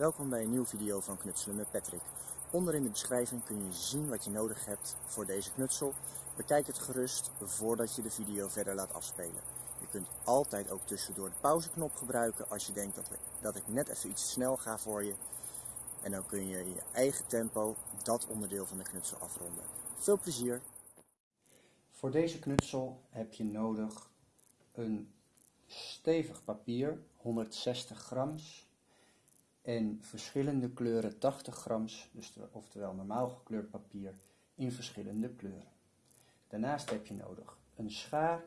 Welkom bij een nieuwe video van Knutselen met Patrick. Onder in de beschrijving kun je zien wat je nodig hebt voor deze knutsel. Bekijk het gerust voordat je de video verder laat afspelen. Je kunt altijd ook tussendoor de pauzeknop gebruiken als je denkt dat, dat ik net even iets snel ga voor je. En dan kun je in je eigen tempo dat onderdeel van de knutsel afronden. Veel plezier! Voor deze knutsel heb je nodig een stevig papier, 160 grams, en verschillende kleuren 80 grams, dus oftewel normaal gekleurd papier in verschillende kleuren. Daarnaast heb je nodig een schaar,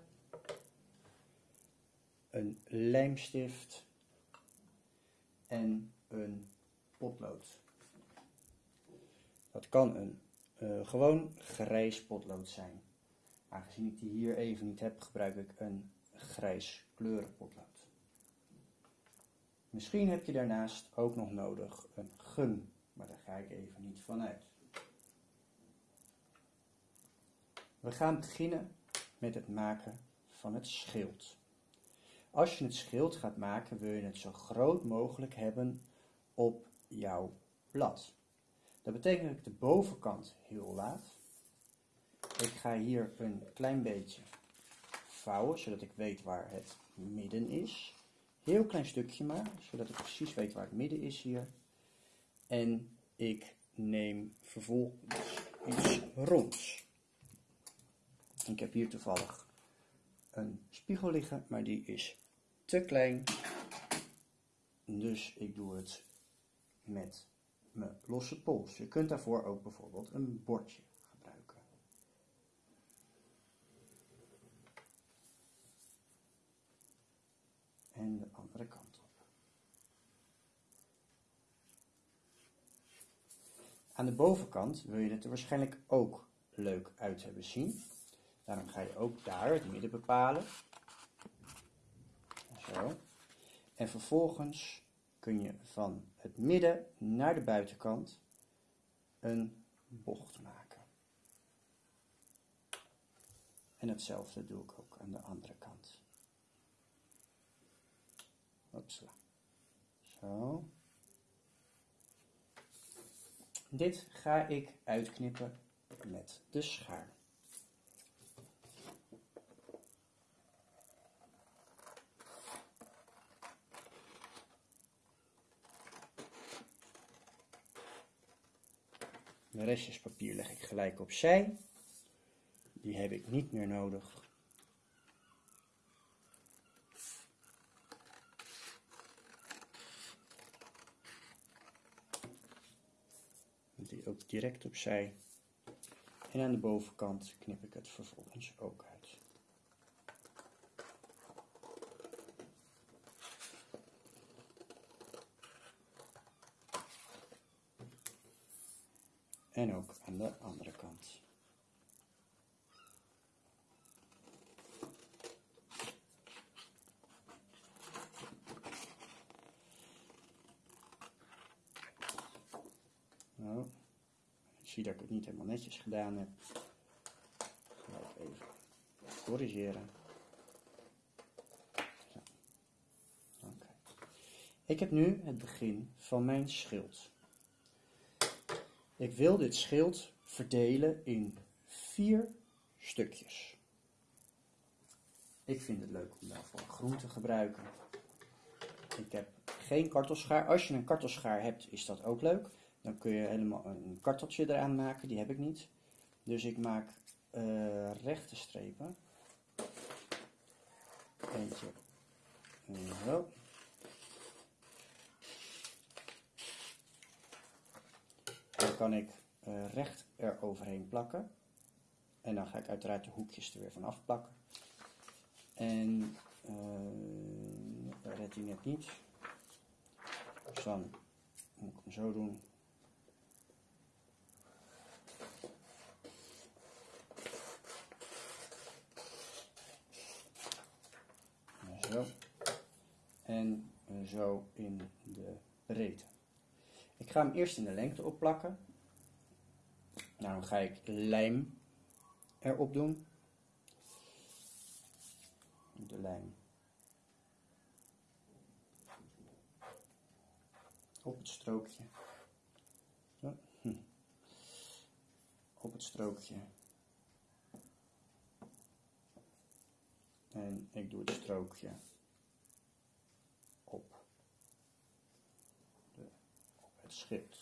een lijmstift en een potlood. Dat kan een uh, gewoon grijs potlood zijn. Aangezien ik die hier even niet heb, gebruik ik een grijs kleurenpotlood. Misschien heb je daarnaast ook nog nodig een gum, maar daar ga ik even niet van uit. We gaan beginnen met het maken van het schild. Als je het schild gaat maken, wil je het zo groot mogelijk hebben op jouw blad. Dat betekent dat ik de bovenkant heel laat. Ik ga hier een klein beetje vouwen, zodat ik weet waar het midden is. Heel klein stukje maar, zodat ik precies weet waar het midden is hier. En ik neem vervolgens iets ronds. Ik heb hier toevallig een spiegel liggen, maar die is te klein. Dus ik doe het met mijn losse pols. Je kunt daarvoor ook bijvoorbeeld een bordje gebruiken. En de andere kant op. Aan de bovenkant wil je het er waarschijnlijk ook leuk uit hebben zien. Daarom ga je ook daar het midden bepalen. Zo. En vervolgens kun je van het midden naar de buitenkant een bocht maken. En hetzelfde doe ik ook aan de andere kant. Zo. Dit ga ik uitknippen met de schaar. De restjes papier leg ik gelijk opzij. Die heb ik niet meer nodig. Die ook direct opzij. En aan de bovenkant knip ik het vervolgens ook uit. En ook aan de andere kant. Nou, ik zie dat ik het niet helemaal netjes gedaan heb. Ga ik even corrigeren. Zo. Ik heb nu het begin van mijn schild. Ik wil dit schild verdelen in vier stukjes. Ik vind het leuk om daarvoor groen te gebruiken. Ik heb geen kartelschaar. Als je een kartelschaar hebt, is dat ook leuk. Dan kun je helemaal een karteltje eraan maken. Die heb ik niet. Dus ik maak uh, rechte strepen. Eentje. Zo. Dan kan ik uh, recht er overheen plakken. En dan ga ik uiteraard de hoekjes er weer van afplakken. En uh, dat redt net niet. Dus dan moet ik hem zo doen. En zo in de breedte. Ik ga hem eerst in de lengte opplakken. Daarom ga ik lijm erop doen. De lijm. op het strookje. Zo. Hm. Op het strookje. En ik doe het strookje op, het schip.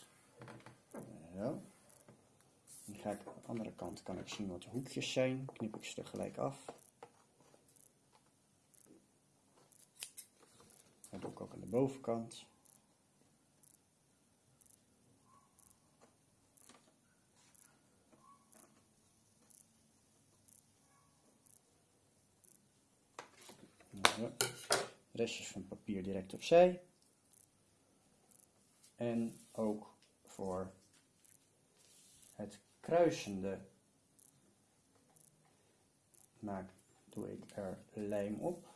Zo. Dan ga ik aan de andere kant kan ik zien wat de hoekjes zijn. Knip ik ze tegelijk af. Dat doe ik ook aan de bovenkant. Zo. Restjes van papier direct opzij. En ook voor het kruisende maak, doe ik er lijm op.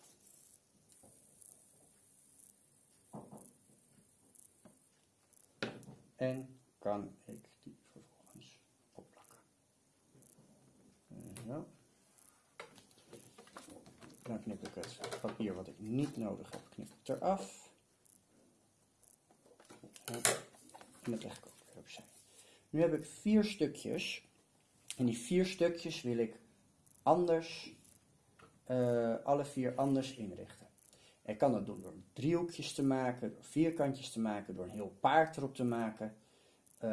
En kan ik die vervolgens opplakken. Zo. Dan knip ik het papier wat ik niet nodig heb, knip ik eraf. En dat leg ik ook weer opzij. Nu heb ik vier stukjes. En die vier stukjes wil ik anders, uh, alle vier anders inrichten. Ik kan dat doen door driehoekjes te maken, door vierkantjes te maken, door een heel paard erop te maken, uh,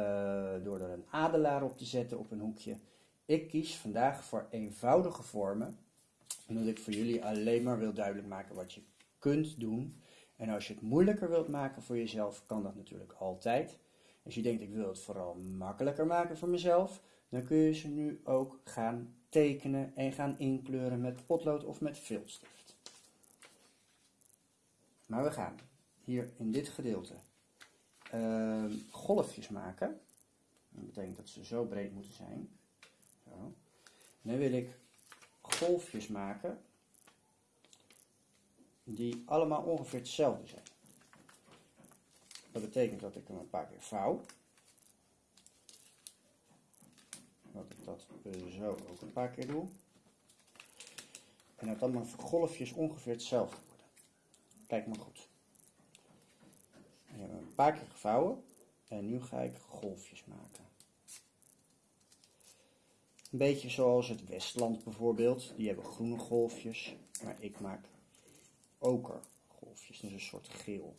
door er een adelaar op te zetten op een hoekje. Ik kies vandaag voor eenvoudige vormen, omdat ik voor jullie alleen maar wil duidelijk maken wat je kunt doen. En als je het moeilijker wilt maken voor jezelf, kan dat natuurlijk altijd. Als je denkt, ik wil het vooral makkelijker maken voor mezelf, dan kun je ze nu ook gaan tekenen en gaan inkleuren met potlood of met viltstift. Maar we gaan hier in dit gedeelte uh, golfjes maken. Dat betekent dat ze zo breed moeten zijn. Zo. Dan wil ik golfjes maken die allemaal ongeveer hetzelfde zijn. Dat betekent dat ik hem een paar keer vouw. Dat ik dat zo ook een paar keer doe. En dat dan mijn golfjes ongeveer hetzelfde worden. Kijk maar goed. Ik heb hem een paar keer gevouwen. En nu ga ik golfjes maken. Een beetje zoals het Westland bijvoorbeeld. Die hebben groene golfjes. Maar ik maak okergolfjes. Dus een soort geel.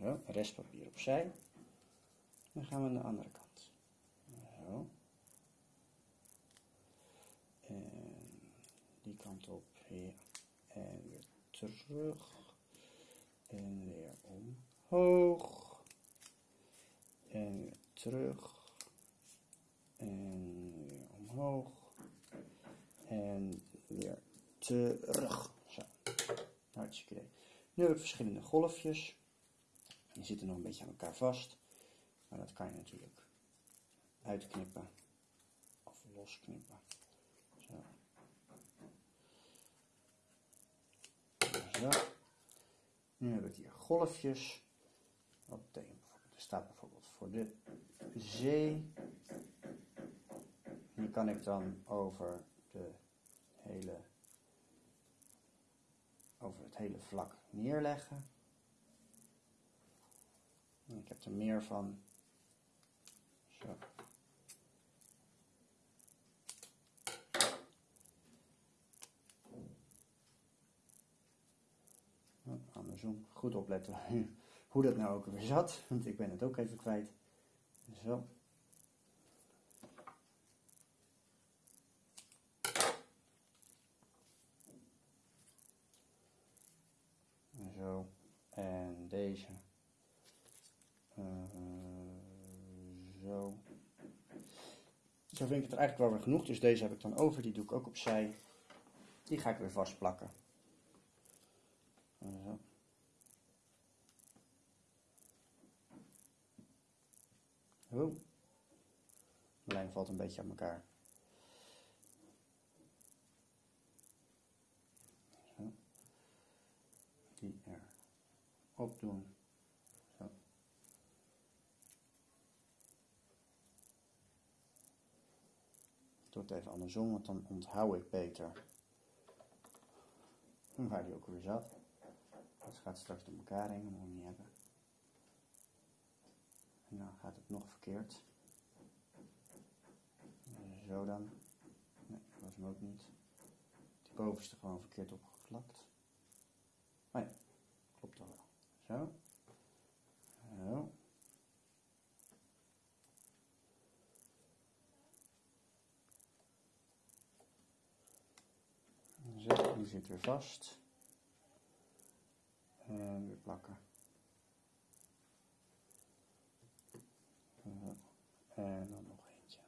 Zo, restpapier opzij. Dan gaan we aan de andere kant. Zo. En die kant op. En weer terug. En weer omhoog. En weer terug. En weer omhoog. En weer terug. Zo. Hartstikke idee. Nu heb ik verschillende golfjes. Die zitten nog een beetje aan elkaar vast. Maar dat kan je natuurlijk uitknippen of losknippen. Zo. Zo. Nu heb ik hier golfjes. Dat betekent bijvoorbeeld, er staat bijvoorbeeld voor de zee. Die kan ik dan over de hele over het hele vlak neerleggen. Ik heb er meer van. Zo. Andersom, goed opletten hoe dat nou ook weer zat, want ik ben het ook even kwijt. Zo. Zo. En deze. Uh, zo. Zo vind ik het eigenlijk wel weer genoeg. Dus deze heb ik dan over. Die doe ik ook opzij. Die ga ik weer vastplakken. Zo. De lijn valt een beetje aan elkaar. Zo. Die er op doen. Zo. Ik doe het even andersom, want dan onthoud ik beter waar die ook weer zat. Het gaat straks door elkaar heen, dat moet ik niet hebben. Dan gaat het nog verkeerd. Zo dan. Nee, dat was hem ook niet. Die bovenste gewoon verkeerd opgeplakt. Maar ja, klopt toch wel. Zo. Zo. Zo, die zit weer vast. En weer plakken. En dan nog eentje.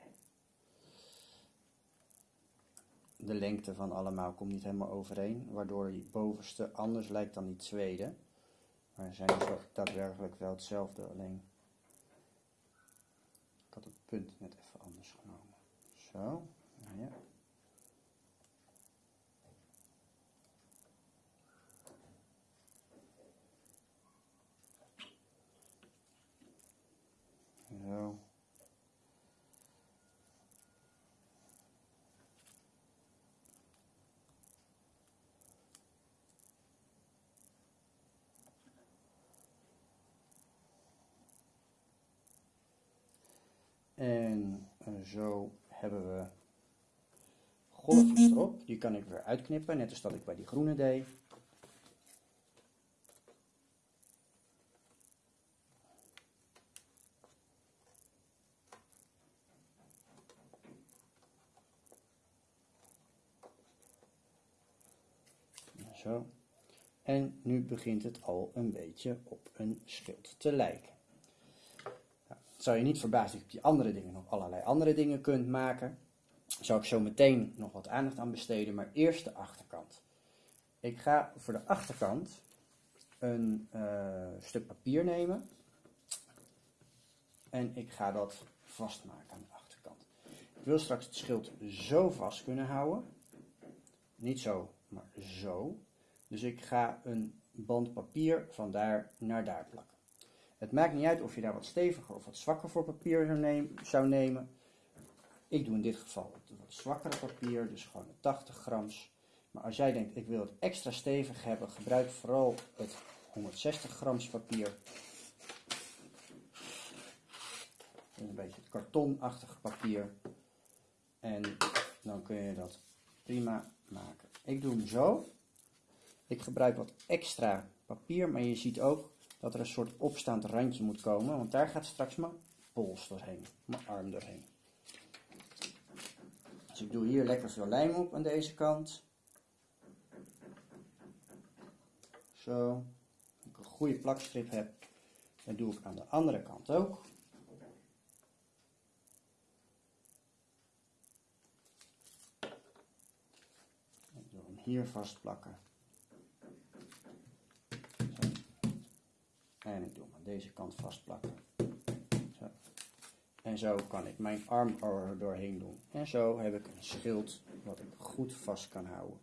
De lengte van allemaal komt niet helemaal overeen, waardoor die bovenste anders lijkt dan die tweede. Maar ze zijn daadwerkelijk wel hetzelfde, alleen ik had het punt net even anders genomen. Zo, nou ja. Zo. En eh, zo hebben we golfjes erop. Die kan ik weer uitknippen, net als dat ik bij die groene deed. Zo. En nu begint het al een beetje op een schild te lijken. Zou je niet verbazen dat je op die andere dingen nog allerlei andere dingen kunt maken. Daar zal ik zo meteen nog wat aandacht aan besteden, maar eerst de achterkant. Ik ga voor de achterkant een uh, stuk papier nemen. En ik ga dat vastmaken aan de achterkant. Ik wil straks het schild zo vast kunnen houden. Niet zo, maar zo. Dus ik ga een band papier van daar naar daar plakken. Het maakt niet uit of je daar wat steviger of wat zwakker voor papier zou nemen. Ik doe in dit geval het wat zwakkere papier, dus gewoon 80 grams. Maar als jij denkt, ik wil het extra stevig hebben, gebruik vooral het 160 grams papier. een beetje het kartonachtige papier. En dan kun je dat prima maken. Ik doe hem zo. Ik gebruik wat extra papier, maar je ziet ook dat er een soort opstaand randje moet komen, want daar gaat straks mijn pols doorheen, mijn arm doorheen. Dus ik doe hier lekker veel lijm op aan deze kant. Zo. Als ik een goede plakstrip heb, dan doe ik aan de andere kant ook. Ik doe hem hier vastplakken. En ik doe hem aan deze kant vastplakken. Zo. En zo kan ik mijn arm er doorheen doen. En zo heb ik een schild wat ik goed vast kan houden.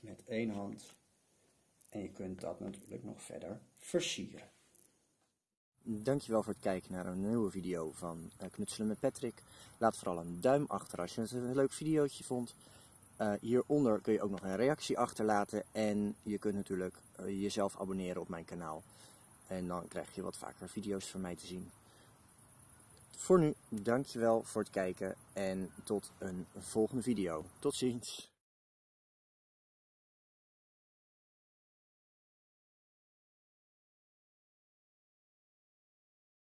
Met één hand. En je kunt dat natuurlijk nog verder versieren. Dankjewel voor het kijken naar een nieuwe video van eh, Knutselen met Patrick. Laat vooral een duim achter als je het een leuk videootje vond. Uh, hieronder kun je ook nog een reactie achterlaten en je kunt natuurlijk uh, jezelf abonneren op mijn kanaal. En dan krijg je wat vaker video's van mij te zien. Voor nu, dankjewel voor het kijken en tot een volgende video. Tot ziens!